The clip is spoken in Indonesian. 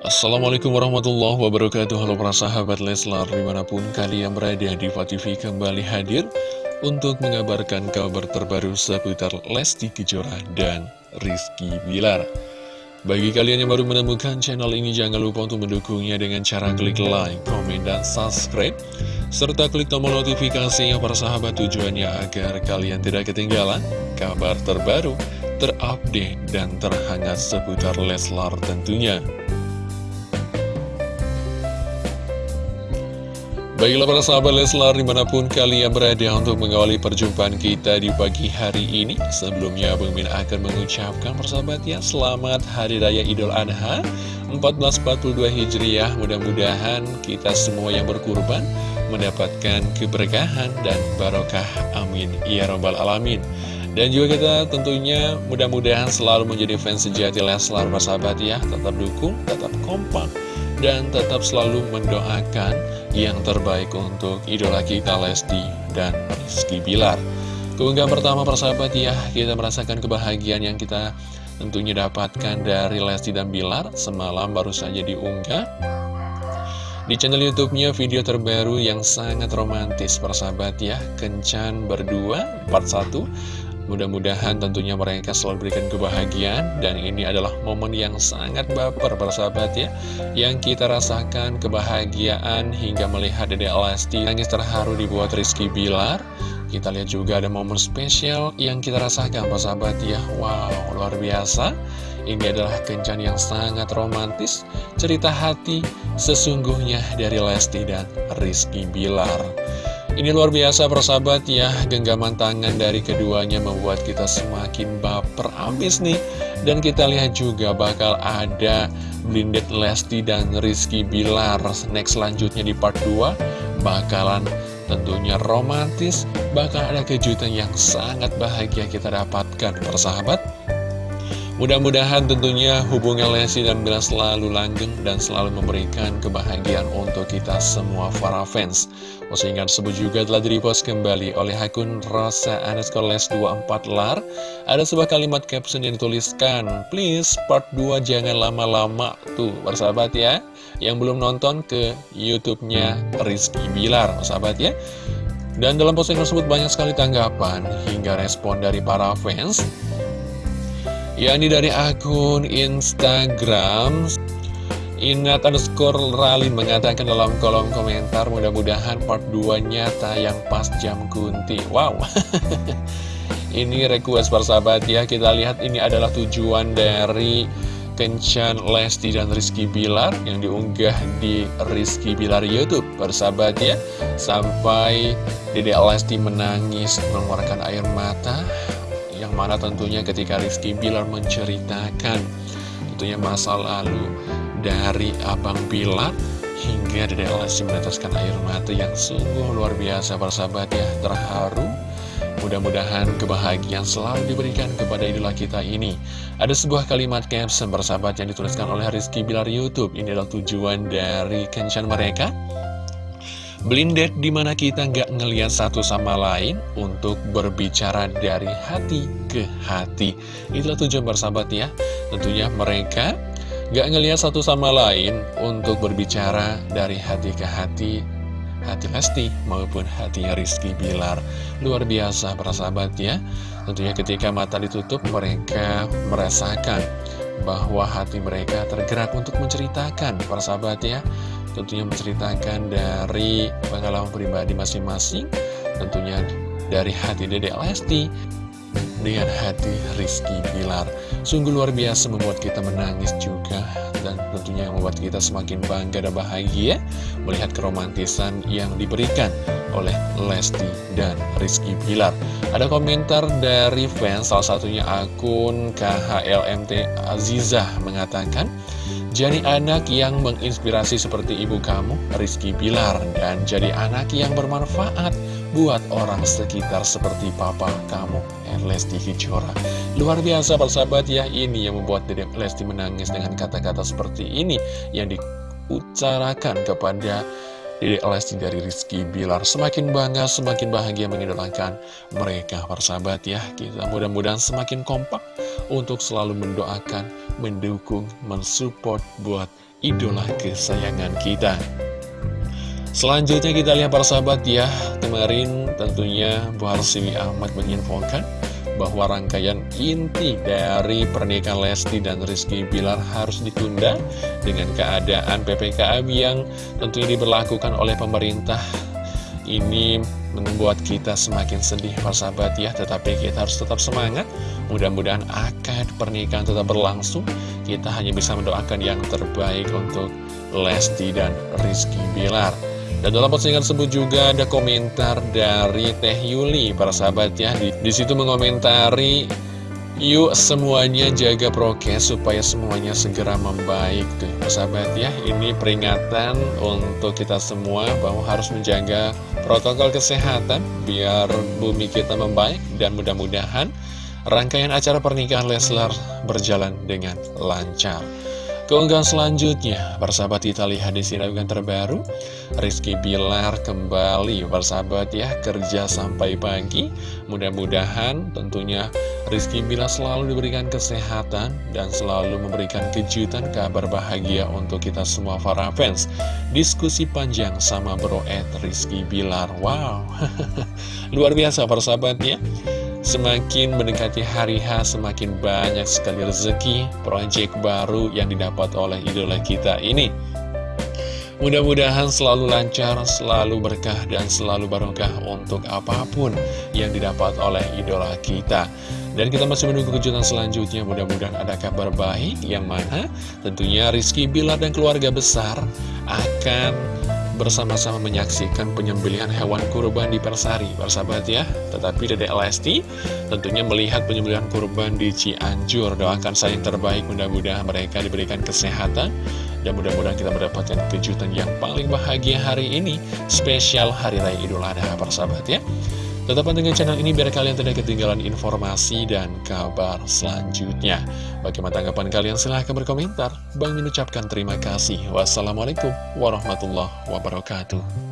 Assalamualaikum warahmatullahi wabarakatuh. Halo para sahabat Leslar Di mana pun kalian berada di TV kembali hadir Untuk mengabarkan kabar terbaru seputar Lesti Kejora dan Rizky Bilar. Bagi kalian yang baru menemukan channel ini Jangan lupa untuk mendukungnya dengan cara klik like, komen, dan subscribe Serta klik tombol notifikasinya para sahabat tujuannya agar kalian tidak ketinggalan Kabar terbaru, terupdate, dan terhangat seputar Leslar tentunya Baiklah para sahabat Leslar di mana pun kalian berada untuk mengawali perjumpaan kita di pagi hari ini Sebelumnya Bang Min akan mengucapkan persahabat ya Selamat Hari Raya Idul Adha 1442 Hijriah. Mudah-mudahan kita semua yang berkurban mendapatkan keberkahan dan barokah. Amin. Ya Rabbal Alamin. Dan juga kita tentunya mudah-mudahan selalu menjadi fans sejati Leslar persahabat ya. Tetap dukung, tetap kompak dan tetap selalu mendoakan yang terbaik untuk idola kita Lesti dan Rizky Bilar. Keunggahan pertama persahabat ya, kita merasakan kebahagiaan yang kita tentunya dapatkan dari Lesti dan Bilar semalam baru saja diunggah. Di channel YouTube-nya video terbaru yang sangat romantis persahabat ya, Kencan berdua part 1 Mudah-mudahan tentunya mereka selalu berikan kebahagiaan. Dan ini adalah momen yang sangat baper persahabat ya. Yang kita rasakan kebahagiaan hingga melihat Dede Lesti Nangis terharu dibuat Rizky Bilar. Kita lihat juga ada momen spesial yang kita rasakan persahabat ya. Wow luar biasa. Ini adalah kencan yang sangat romantis. Cerita hati sesungguhnya dari Lesti dan Rizky Bilar ini luar biasa persahabat ya, genggaman tangan dari keduanya membuat kita semakin baper abis nih. Dan kita lihat juga bakal ada Blinded Lesti dan Rizky Bilar next selanjutnya di part 2 bakalan tentunya romantis, bakal ada kejutan yang sangat bahagia kita dapatkan persahabat. Mudah-mudahan tentunya hubungan Lesti dan Bila selalu langgeng dan selalu memberikan kebahagiaan untuk kita semua para fans. Postingan tersebut juga telah direpost kembali oleh akun Rosa underscore les 24 lar. Ada sebuah kalimat caption yang dituliskan, Please part 2 jangan lama-lama. Tuh, bersahabat ya. Yang belum nonton ke Youtube-nya Rizky Bilar, bersahabat ya. Dan dalam postingan tersebut banyak sekali tanggapan hingga respon dari para fans yakni dari akun Instagram Inat underscore Ralin mengatakan dalam kolom komentar mudah-mudahan part 2 nya tayang pas jam kunti. Wow. Ini request persahabat ya. Kita lihat ini adalah tujuan dari Kencan Lesti dan Rizky Bilar Yang diunggah di Rizky Bilar Youtube Persahabat ya. Sampai Dede Lesti menangis mengeluarkan air mata yang mana tentunya ketika Rizky Bilar menceritakan tentunya masa lalu dari Abang Bilar hingga Dede Lesti meneteskan air mata yang sungguh luar biasa persahabat ya terharu. Mudah-mudahan kebahagiaan selalu diberikan kepada idola kita ini. Ada sebuah kalimat caption bersahabat yang dituliskan oleh Rizky Bilar Youtube. Ini adalah tujuan dari kencan mereka Blinded di mana kita nggak ngeliat satu sama lain untuk berbicara dari hati ke hati. Itulah tujuan bersahabat ya. Tentunya mereka nggak ngeliat satu sama lain untuk berbicara dari hati ke hati, hati Lesti maupun hatinya Rizky Bilar. Luar biasa persahabat ya. Tentunya ketika mata ditutup mereka merasakan bahwa hati mereka tergerak untuk menceritakan persahabat ya tentunya menceritakan dari pengalaman pribadi masing-masing tentunya dari hati Dede Lesti dengan hati Rizky Bilar. Sungguh luar biasa membuat kita menangis juga dan tentunya membuat kita semakin bangga dan bahagia melihat keromantisan yang diberikan oleh Lesti dan Rizky Bilar. Ada komentar dari fans salah satunya akun KHLMT Azizah mengatakan jadi anak yang menginspirasi seperti ibu kamu, Rizky Bilar, dan jadi anak yang bermanfaat buat orang sekitar seperti papa kamu, Lesti Kejora. Luar biasa persahabat ya, ini yang membuat Dedek Lesti menangis dengan kata-kata seperti ini yang diucarakan kepada Dede Lesti dari Rizky Bilar. Semakin bangga, semakin bahagia mengidolakan mereka persahabat ya. Kita mudah-mudahan semakin kompak untuk selalu mendoakan, mendukung, mensupport buat idola kesayangan kita. Selanjutnya kita lihat persahabat ya. Kemarin tentunya Bu Harsiwi Ahmad menginfokan bahwa rangkaian inti dari pernikahan Lesti dan Rizky Bilar harus ditunda dengan keadaan PPKM yang tentunya diberlakukan oleh pemerintah. Ini membuat kita semakin sedih persahabat ya, tetapi kita harus tetap semangat. Mudah-mudahan akad pernikahan tetap berlangsung. Kita hanya bisa mendoakan yang terbaik untuk Lesti dan Rizky Bilar. Dan dalam postingan tersebut juga ada komentar dari Teh Yuli, para sahabat ya. Di, di situ mengomentari, yuk semuanya jaga prokes supaya semuanya segera membaik tuh, para sahabat ya. Ini peringatan untuk kita semua bahwa harus menjaga protokol kesehatan biar bumi kita membaik dan mudah-mudahan rangkaian acara pernikahan Leslar berjalan dengan lancar. Keunggahan selanjutnya, persahabat kita lihat di sini terbaru. Rizky Bilar kembali persahabat ya kerja sampai pagi. Mudah-mudahan tentunya Rizky Bilar selalu diberikan kesehatan dan selalu memberikan kejutan kabar bahagia untuk kita semua para fans. Diskusi panjang sama bro Ed Rizky Bilar. Wow, luar biasa persahabat ya Semakin mendekati hari H, semakin banyak sekali rezeki, proyek baru yang didapat oleh idola kita ini. Mudah-mudahan selalu lancar, selalu berkah, dan selalu barokah untuk apa pun yang didapat oleh idola kita. Dan kita masih menunggu kejutan selanjutnya, mudah-mudahan ada kabar baik yang mana tentunya Rizky Bilar dan keluarga besar akan bersama-sama menyaksikan penyembelihan hewan kurban di Persari, persahabat ya. Tetapi Dedek Lesti tentunya melihat penyembelihan kurban di Cianjur. Doakan saya yang terbaik, mudah-mudahan mereka diberikan kesehatan. Dan mudah-mudahan kita mendapatkan kejutan yang paling bahagia hari ini, spesial Hari Raya Idul Adha, persahabat ya. Tetap pantengin channel ini biar kalian tidak ketinggalan informasi dan kabar selanjutnya. Bagaimana tanggapan kalian? Silahkan berkomentar. Bang mengucapkan terima kasih. Wassalamualaikum warahmatullahi wabarakatuh.